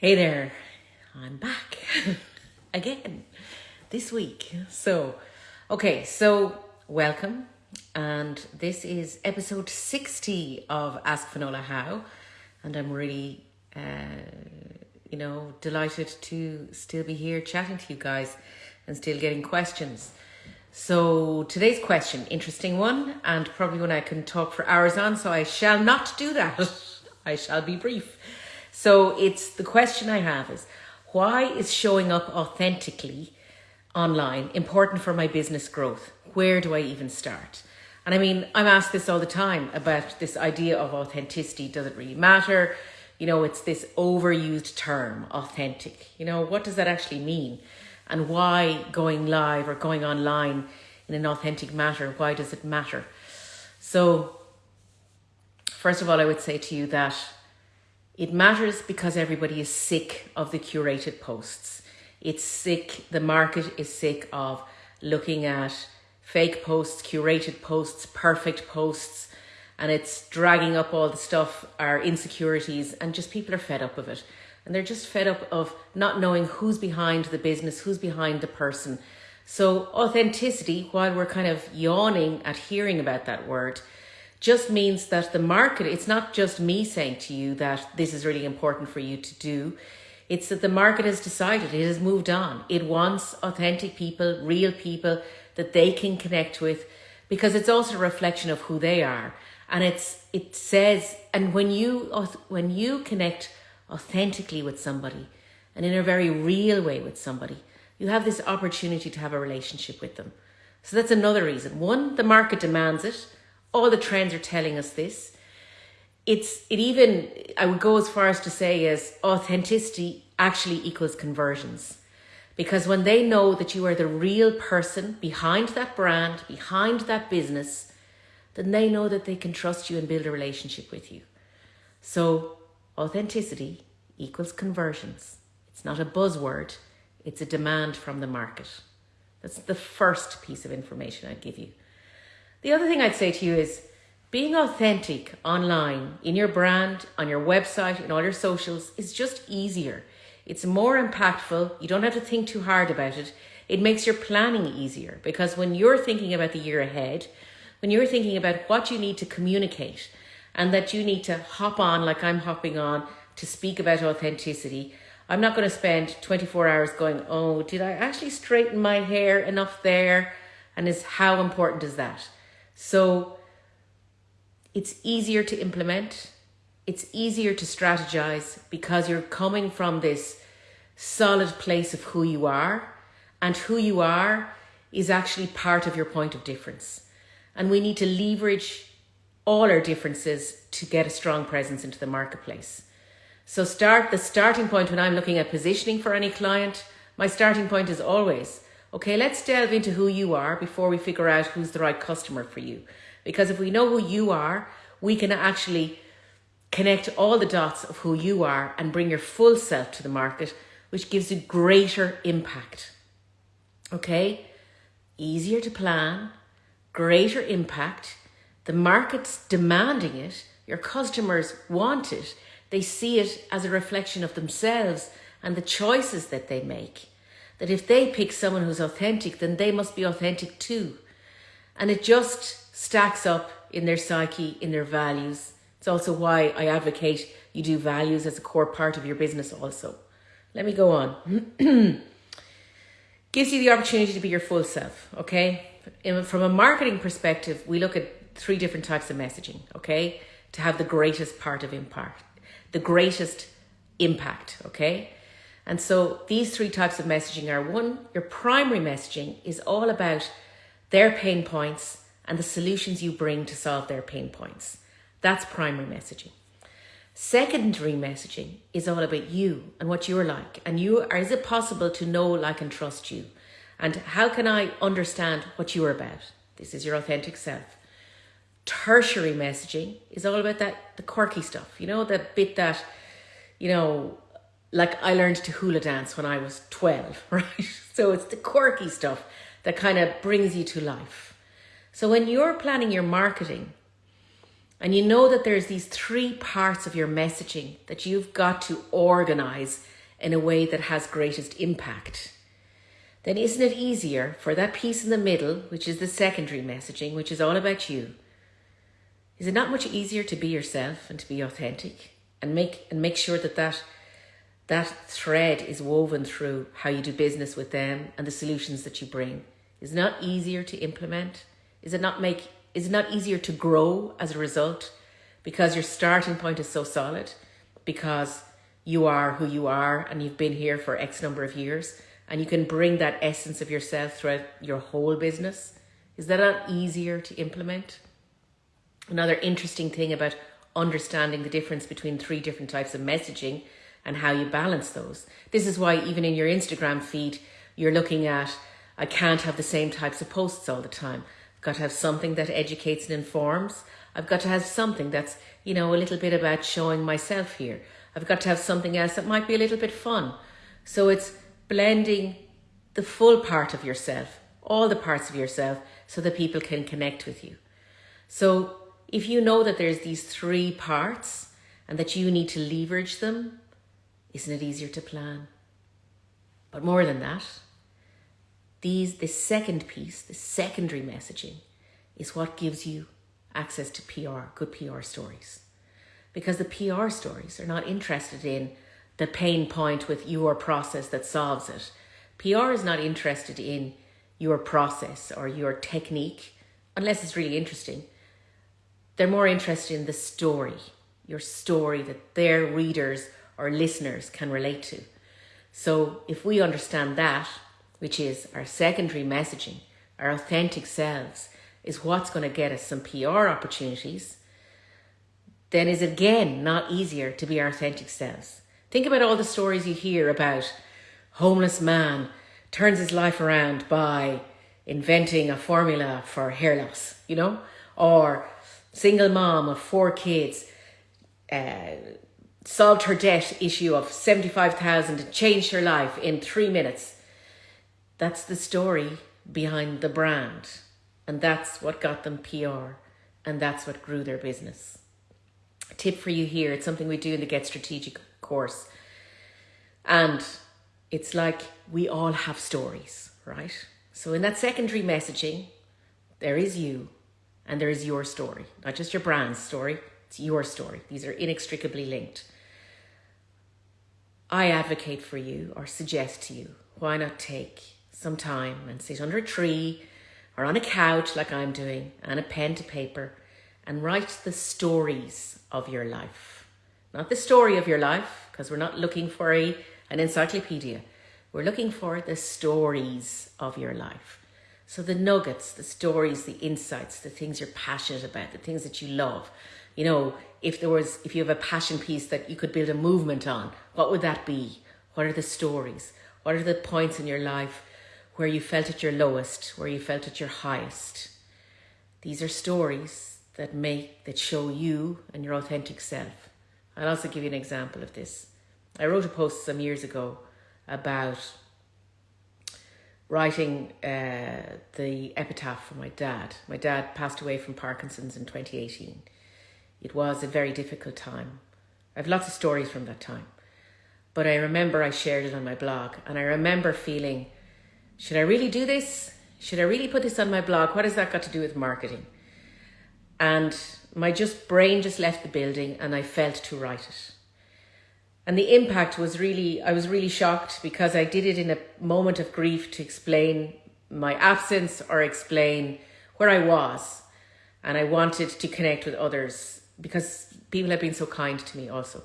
Hey there, I'm back again this week. So, okay, so welcome, and this is episode 60 of Ask Finola How, and I'm really, uh, you know, delighted to still be here chatting to you guys and still getting questions. So, today's question, interesting one, and probably one I can talk for hours on, so I shall not do that. I shall be brief. So it's the question I have is why is showing up authentically online important for my business growth? Where do I even start? And I mean, I'm asked this all the time about this idea of authenticity. Does it really matter? You know, it's this overused term, authentic. You know, what does that actually mean? And why going live or going online in an authentic matter? Why does it matter? So, first of all, I would say to you that it matters because everybody is sick of the curated posts. It's sick, the market is sick of looking at fake posts, curated posts, perfect posts, and it's dragging up all the stuff, our insecurities, and just people are fed up of it. And they're just fed up of not knowing who's behind the business, who's behind the person. So, authenticity, while we're kind of yawning at hearing about that word, just means that the market, it's not just me saying to you that this is really important for you to do. It's that the market has decided, it has moved on. It wants authentic people, real people that they can connect with because it's also a reflection of who they are. And it's, it says, and when you, when you connect authentically with somebody and in a very real way with somebody, you have this opportunity to have a relationship with them. So that's another reason. One, the market demands it all the trends are telling us this. It's it even I would go as far as to say as authenticity actually equals conversions. Because when they know that you are the real person behind that brand, behind that business, then they know that they can trust you and build a relationship with you. So authenticity equals conversions. It's not a buzzword, it's a demand from the market. That's the first piece of information I'd give you. The other thing I'd say to you is being authentic online, in your brand, on your website, in all your socials is just easier. It's more impactful. You don't have to think too hard about it. It makes your planning easier because when you're thinking about the year ahead, when you're thinking about what you need to communicate and that you need to hop on like I'm hopping on to speak about authenticity, I'm not going to spend 24 hours going, oh, did I actually straighten my hair enough there? And is how important is that? So it's easier to implement. It's easier to strategize because you're coming from this solid place of who you are and who you are is actually part of your point of difference. And we need to leverage all our differences to get a strong presence into the marketplace. So start the starting point when I'm looking at positioning for any client, my starting point is always Okay, let's delve into who you are before we figure out who's the right customer for you. Because if we know who you are, we can actually connect all the dots of who you are and bring your full self to the market, which gives you greater impact. Okay, easier to plan, greater impact. The market's demanding it, your customers want it, they see it as a reflection of themselves and the choices that they make that if they pick someone who's authentic, then they must be authentic too. And it just stacks up in their psyche, in their values. It's also why I advocate you do values as a core part of your business also. Let me go on. Gives you the opportunity to be your full self, okay? From a marketing perspective, we look at three different types of messaging, okay? To have the greatest part of impact, the greatest impact, okay? And so these three types of messaging are one, your primary messaging is all about their pain points and the solutions you bring to solve their pain points. That's primary messaging. Secondary messaging is all about you and what you're like. And you are, is it possible to know, like, and trust you? And how can I understand what you're about? This is your authentic self. Tertiary messaging is all about that, the quirky stuff, you know, the bit that, you know, like I learned to hula dance when I was 12, right? So it's the quirky stuff that kind of brings you to life. So when you're planning your marketing, and you know that there's these three parts of your messaging that you've got to organize in a way that has greatest impact, then isn't it easier for that piece in the middle, which is the secondary messaging, which is all about you? Is it not much easier to be yourself and to be authentic and make and make sure that that that thread is woven through how you do business with them and the solutions that you bring? Is it not easier to implement? Is it not make is it not easier to grow as a result because your starting point is so solid because you are who you are and you've been here for X number of years and you can bring that essence of yourself throughout your whole business? Is that not easier to implement? Another interesting thing about understanding the difference between three different types of messaging and how you balance those. This is why even in your Instagram feed, you're looking at, I can't have the same types of posts all the time. I've got to have something that educates and informs. I've got to have something that's, you know, a little bit about showing myself here. I've got to have something else that might be a little bit fun. So it's blending the full part of yourself, all the parts of yourself, so that people can connect with you. So if you know that there's these three parts and that you need to leverage them, isn't it easier to plan? But more than that, these this second piece, the secondary messaging, is what gives you access to PR, good PR stories. Because the PR stories are not interested in the pain point with your process that solves it. PR is not interested in your process or your technique, unless it's really interesting. They're more interested in the story, your story that their readers or listeners can relate to. So if we understand that, which is our secondary messaging, our authentic selves, is what's going to get us some PR opportunities, then is again not easier to be our authentic selves. Think about all the stories you hear about homeless man turns his life around by inventing a formula for hair loss, you know, or single mom of four kids, uh, solved her debt issue of 75,000 and changed her life in three minutes. That's the story behind the brand. And that's what got them PR. And that's what grew their business. Tip for you here, it's something we do in the Get Strategic course. And it's like we all have stories, right? So in that secondary messaging, there is you and there is your story, not just your brand's story, it's your story. These are inextricably linked. I advocate for you or suggest to you, why not take some time and sit under a tree or on a couch like I'm doing and a pen to paper and write the stories of your life. Not the story of your life, because we're not looking for a, an encyclopedia. We're looking for the stories of your life. So the nuggets, the stories, the insights, the things you're passionate about, the things that you love. You know, if there was, if you have a passion piece that you could build a movement on, what would that be? What are the stories? What are the points in your life where you felt at your lowest, where you felt at your highest? These are stories that make, that show you and your authentic self. I'll also give you an example of this. I wrote a post some years ago about writing uh, the epitaph for my dad. My dad passed away from Parkinson's in 2018. It was a very difficult time. I have lots of stories from that time. But I remember I shared it on my blog and I remember feeling, should I really do this? Should I really put this on my blog? What has that got to do with marketing? And my just brain just left the building and I felt to write it. And the impact was really, I was really shocked because I did it in a moment of grief to explain my absence or explain where I was. And I wanted to connect with others because people have been so kind to me also.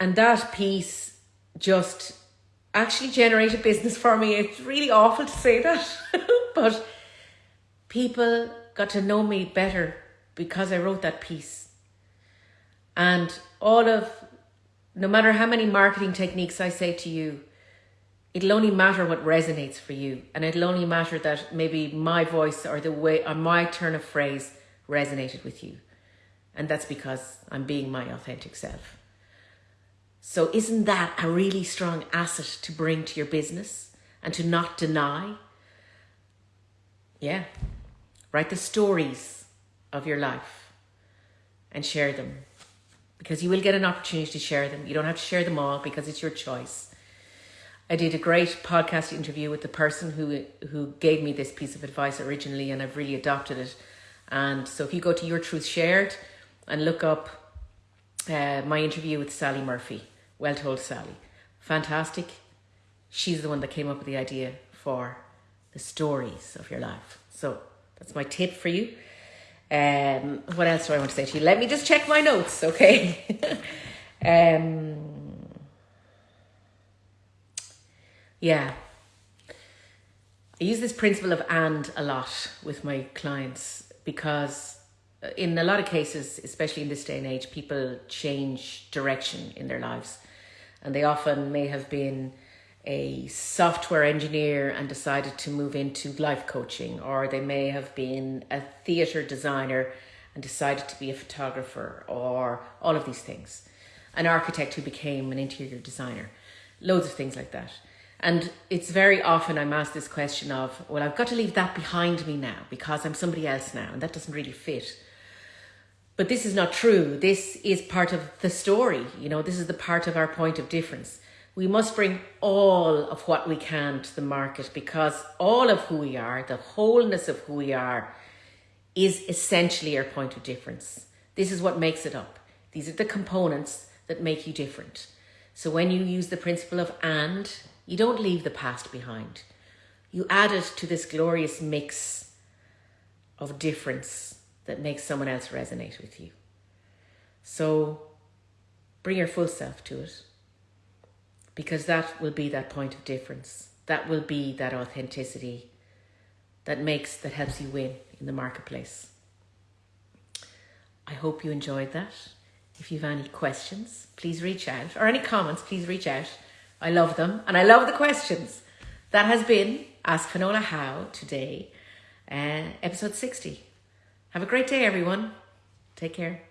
And that piece just actually generated business for me. It's really awful to say that, but people got to know me better because I wrote that piece. And all of no matter how many marketing techniques I say to you, it'll only matter what resonates for you. And it'll only matter that maybe my voice or the way or my turn of phrase resonated with you. And that's because I'm being my authentic self. So isn't that a really strong asset to bring to your business and to not deny? Yeah. Write the stories of your life. and share them because you will get an opportunity to share them. You don't have to share them all because it's your choice. I did a great podcast interview with the person who who gave me this piece of advice originally, and I've really adopted it. And so, if you go to Your Truth Shared and look up uh, my interview with Sally Murphy, Well Told Sally, fantastic. She's the one that came up with the idea for the stories of your life. So that's my tip for you. Um, what else do I want to say to you? Let me just check my notes, okay? um, yeah. I use this principle of and a lot with my clients because in a lot of cases, especially in this day and age, people change direction in their lives. And they often may have been a software engineer and decided to move into life coaching, or they may have been a theatre designer and decided to be a photographer, or all of these things. An architect who became an interior designer, loads of things like that. And it's very often I'm asked this question of, well, I've got to leave that behind me now because I'm somebody else now, and that doesn't really fit. But this is not true. This is part of the story. You know, this is the part of our point of difference. We must bring all of what we can to the market because all of who we are, the wholeness of who we are, is essentially our point of difference. This is what makes it up. These are the components that make you different. So when you use the principle of and, you don't leave the past behind. You add it to this glorious mix of difference that makes someone else resonate with you. So bring your full self to it because that will be that point of difference. That will be that authenticity that makes, that helps you win in the marketplace. I hope you enjoyed that. If you have any questions, please reach out, or any comments, please reach out. I love them and I love the questions. That has been Ask Finola How today, uh, episode 60. Have a great day, everyone. Take care.